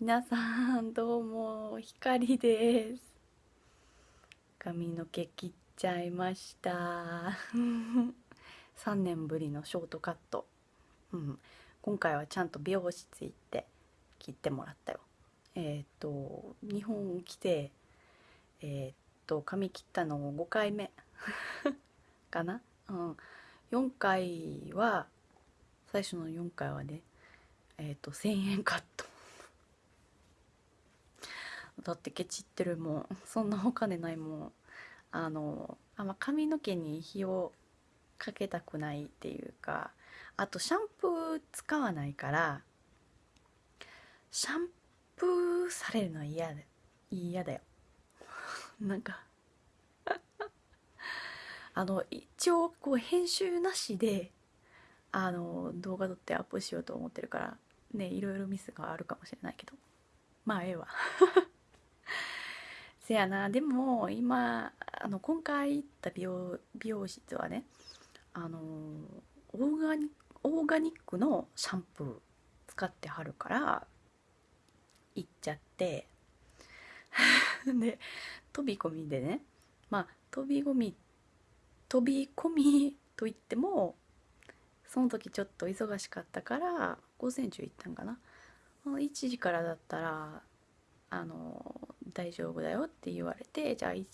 皆さんどうもひかりです。髪の毛切っちゃいました。3年ぶりのショートカット、うん、今回はちゃんと美容室行って切ってもらったよ。えっ、と日本来てえっ、と髪切ったの5回目。かな？うん。4回は最初の4回はねえっ、と1000円カット。だってケチってるもん。そんなお金ないもん。あのあんま髪の毛に火をかけたくないっていうかあとシャンプー使わないからシャンプーされるのは嫌だ嫌だよ。なんか。あの一応こう編集なしであの動画撮ってアップしようと思ってるからねいろいろミスがあるかもしれないけど。まあええわ。せやな。でも今あの今回行った美容美容室はねあのオーガニオーガニックのシャンプー使ってはるから行っちゃって。で飛び込みでねまあ飛び込み飛び込みといってもその時ちょっと忙しかったから午前中行ったんかな。1時からだったらあの大丈夫だよって言われてじゃあ 1,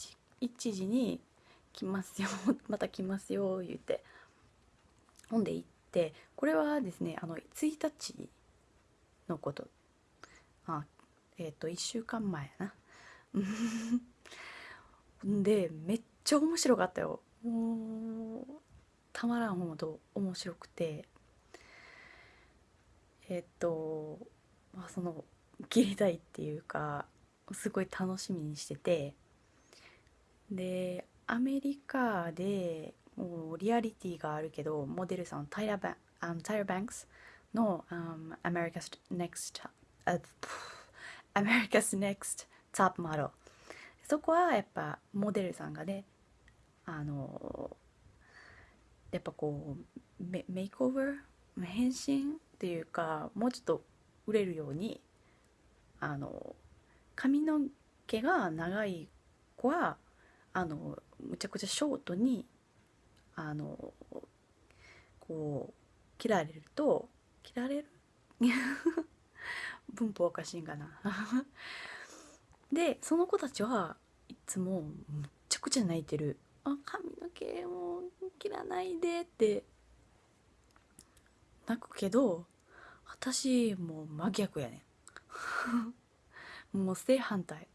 1時に来ますよ また来ますよ言ってほんで行ってこれはですねあの1日のこと。あえっ、ー、と1週間前やな。でめっちゃ面白かったよ。もうたまらんほど面白くて。えっ、ー、とまあその切りたいっていうかすごい楽しみにしててでアメリカでもうリアリティがあるけどモデルさんタイラバあのタイラ・バンクスの、um, America's Next、uh, America's Next Top Model そこはやっぱモデルさんがねあのやっぱこうメメイクオーバー？変身？っていうかもうちょっと売れるようにあの髪の毛が長い子はあのむちゃくちゃショートにあのこう切られると切られる？文法おかしいんかな。でその子たちはいつもむちゃくちゃ泣いてる「あ髪の毛も切らないで」って。泣くけど私もう真逆やねん。もう正反対。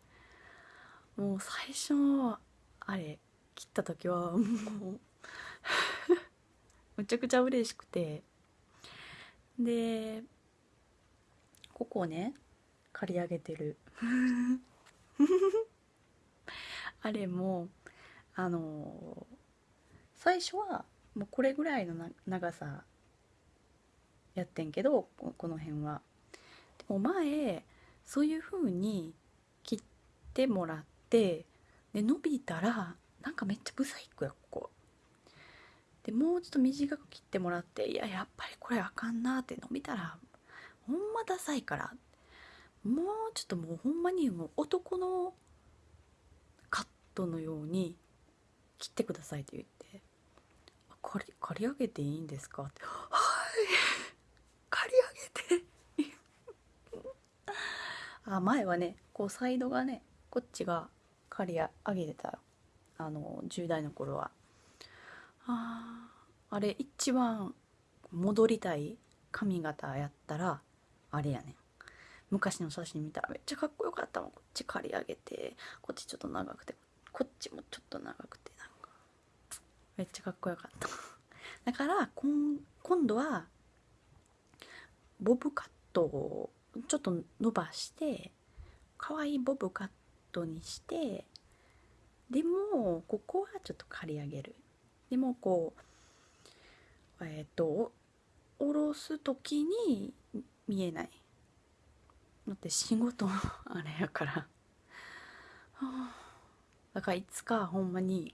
もう最初あれ切った時はもうむちゃくちゃ嬉しくて。でここをね刈り上げてる。あれもあの最初はもうこれぐらいの長さやってんけどこの辺は。でも前そういう風に切ってもらってで伸びたらなんかめっちゃブサイクやここでもうちょっと短く切ってもらっていややっぱりこれあかんなって伸びたらほんまダサいからもうちょっともうほんまにもう男のカットのように切ってくださいって言って「刈り刈り上げていいんですか?」って「はい 刈り上げてあ前はねこうサイドがねこっちが刈り上げてた。あの10代の頃は。ああれ一番戻りたい髪型やったらあれやねん。昔の写真見たらめっちゃかっこよかったもん。こっち刈り上げてこっちちょっと長くてこっちもちょっと長くてなんかめっちゃかっこよかった。だから今度はボブカットをちょっと伸ばして可愛いボブカットにしてでもここはちょっと刈り上げる。でもこうえっ、ー、と下ろす時に見えない。だって仕事 あれやから。だからいつかほんまに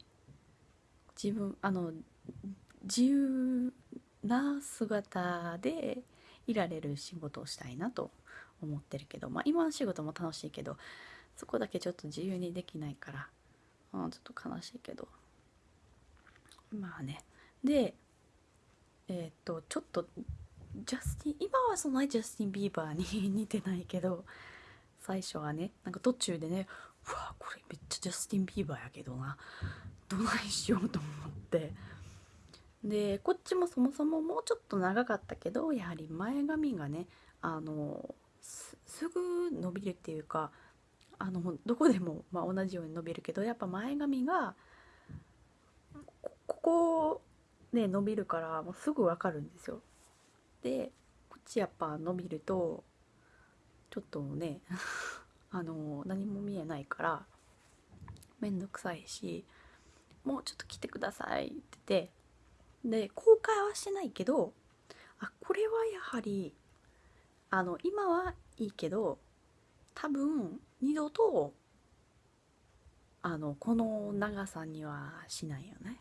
自分あの自由な姿でいられる仕事をしたいなと思ってるけどまあ今の仕事も楽しいけどそこだけちょっと自由にできないから、うん、ちょっと悲しいけど。まあね。でえっ、とちょっとジャスティン今はそんなにジャスティン・ビーバーに 似てないけど最初はねなんか途中でねうわこれめっちゃジャスティン・ビーバーやけどな。どないしようと思って。でこっちもそもそももうちょっと長かったけどやはり前髪がねあのすぐ伸びるっていうかあのどこでも、まあ、同じように伸びるけどやっぱ前髪がここね伸びるからもうすぐ分かるんですよ。でこっちやっぱ伸びるとちょっとね あの何も見えないからめんどくさいしもうちょっと来てくださいって言ってで公開はしてないけどあこれはやはりあの今はいいけど多分二度とあのこの長さにはしないよね。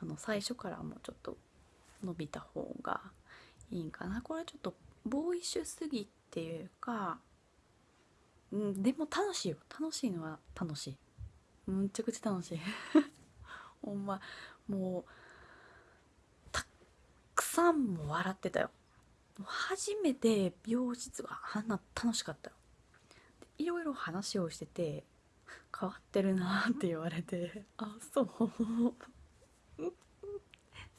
あの最初からもうちょっと伸びた方がいいんかな。これはちょっとボーイッシュすぎっていうかうんでも楽しいよ。楽しいのは楽しい。むちゃくちゃ楽しい。ほんまもうさんも笑ってたよ。初めて美容室があんな楽しかったよ。いろいろ話をしてて変わってるなって言われてあそう。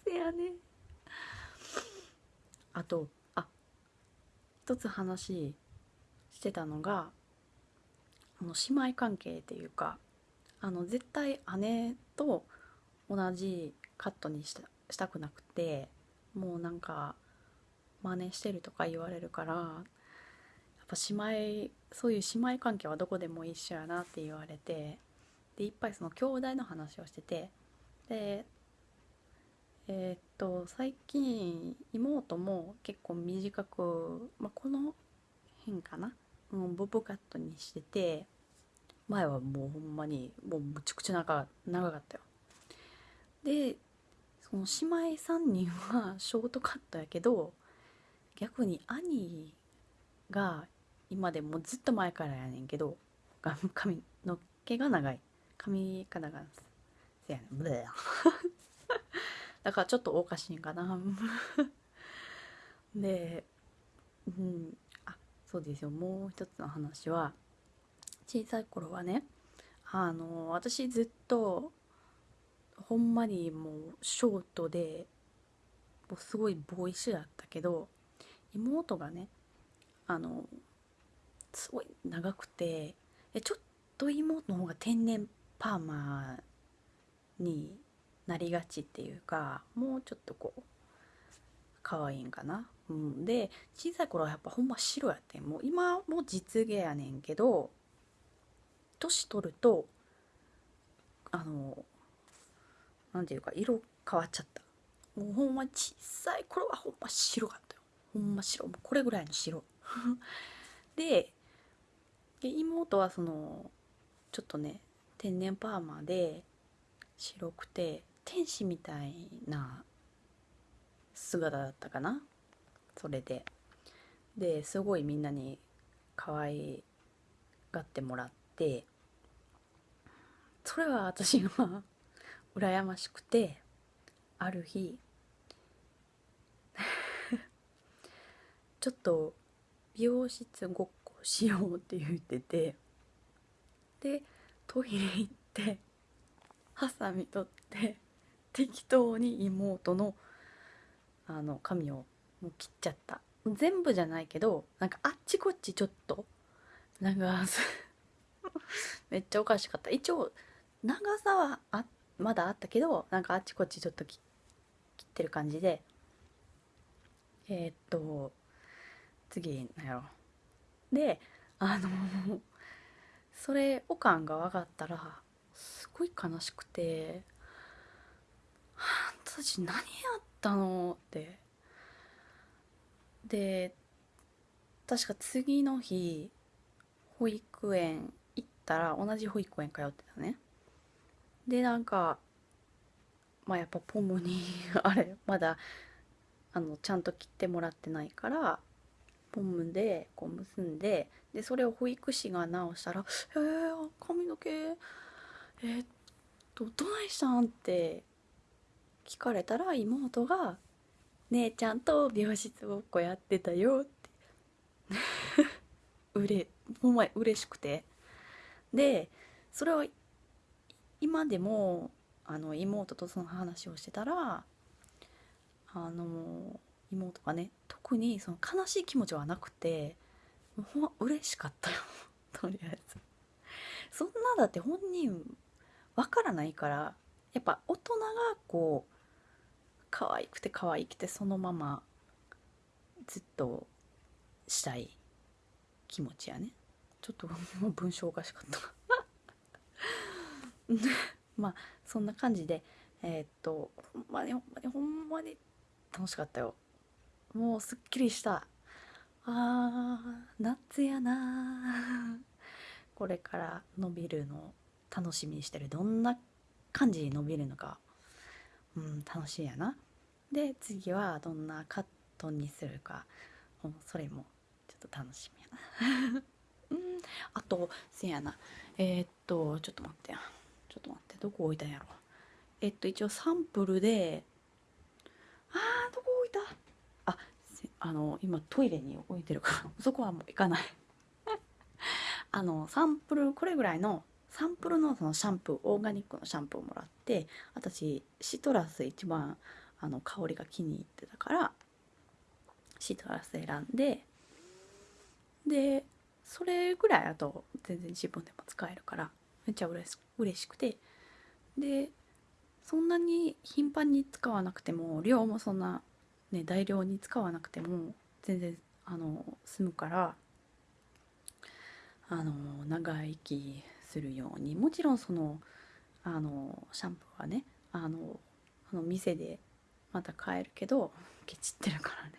せやね。あとあ一つ話してたのがあの姉妹関係っていうかあの絶対姉と同じカットにしたしたくなくてもうなんか真似してるとか言われるからやっぱ姉妹そういう姉妹関係はどこでも一緒やなって言われてでいっぱいその兄弟の話をしててでえー、っと最近妹も結構短く、まあ、この辺かな、うん、ボブカットにしてて前はもうほんまにもうむちゃくちゃ長長かったよ。でその姉妹3人はショートカットやけど逆に兄が今でもずっと前からやねんけど髪の毛が長い。髪が長いせやねん。ブレ だからちょっとおかしいんかな。でうん。あそうですよ。もう一つの話は小さい頃はねあの私ずっとほんまにもうショートでもうすごいボーイッシュだったけど妹がねあのすごい長くてちょっと妹の方が天然パーマになりがちっていうかもうちょっとこう可愛いんかな、うん、で小さい頃はやっぱほんま白やってもう今も実芸やねんけど年取るとあの何ていうか色変わっちゃった。もうほんま小さい頃はほんま白かったよ。ほんま白。もうこれぐらいの白。で妹はそのちょっとね天然パーマで白くて天使みたいな姿だったかな。それで。ですごいみんなに可愛がってもらって。それは私は羨ましくてある日ちょっと美容室ごっこしようって言っててでトイレ行ってハサミ取って適当に妹のあの髪をもう切っちゃった。全部じゃないけどなんかあっちこっちちょっとなんかめっちゃおかしかった。一応長さはあっまだあったけどなんかあっちこっちちょっと切ってる感じで。えー、っと次なんやろ。であのそれおかんが分かったらすごい悲しくてあんたたち何やったの？って。で確か次の日保育園行ったら同じ保育園通ってたね。でなんかまあやっぱポムに あれまだあのちゃんと切ってもらってないからポンでこう結んででそれを保育士が直したら「えー、髪の毛えー、っとどないしたん?」って聞かれたら妹が「姉ちゃんと美容室ごっこやってたよ」って うれほんま嬉しくてでそれは今でもあの妹とその話をしてたらあの妹がね特にその悲しい気持ちはなくてほんま嬉しかったよ。とりあえず。そんなだって本人わからないからやっぱ大人がこう可愛くて可愛くてそのままずっとしたい気持ちやね。ちょっともう文章おかしかった。まあそんな感じでえー、っとほんまにほんまにほんまに楽しかったよ。もうすっきりした。あー夏やな。これから伸びるの楽しみにしてる。どんな感じに伸びるのか。うん楽しいやな。で次はどんなカットにするか。それもちょっと楽しみやな。うんあとせやな。えー、っとちょっと待ってや。ょっと待ってどこ置いたんやろ。えっと一応サンプルであーどこ置いた。ああの今トイレに置いてるから そこはもう行かない。あのサンプルこれぐらいのサンプルのそのシャンプーオーガニックのシャンプーをもらって私シトラス一番あの香りが気に入ってたからシトラス選んででそれぐらいあと全然自分でも使えるからめっちゃ嬉しくて。でそんなに頻繁に使わなくても量もそんな、ね、大量に使わなくても全然あの済むからあの長生きするようにもちろんそのあのシャンプーはねあのあの店でまた買えるけどケチってるからね。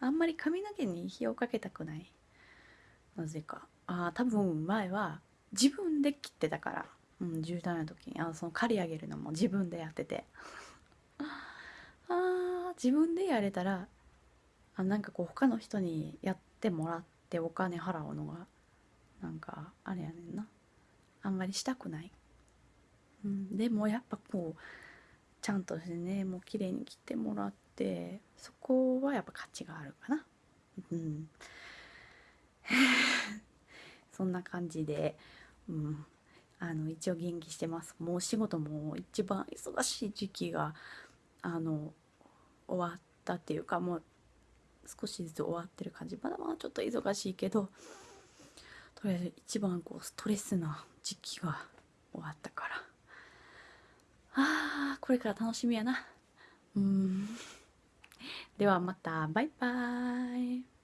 あんまり髪の毛に火をかけたくない。なぜか。あ多分前は自分で切ってたから、うん、10代の時に。あのその刈り上げるのも自分でやってて。あ自分でやれたらあなんかこう他の人にやってもらってお金払うのがなんかあれやねんな。あんまりしたくない、うん、でもやっぱこうちゃんとしてねもう綺麗に切ってもらってそこはやっぱ価値があるかな。うん。そんな感じで、うん、あの一応元気してます。もうお仕事も一番忙しい時期があの終わったっていうかもう少しずつ終わってる感じ。まだまだちょっと忙しいけどとりあえず一番こうストレスな時期が終わったから。あーこれから楽しみやな。うん。ではまた。バイバーイ。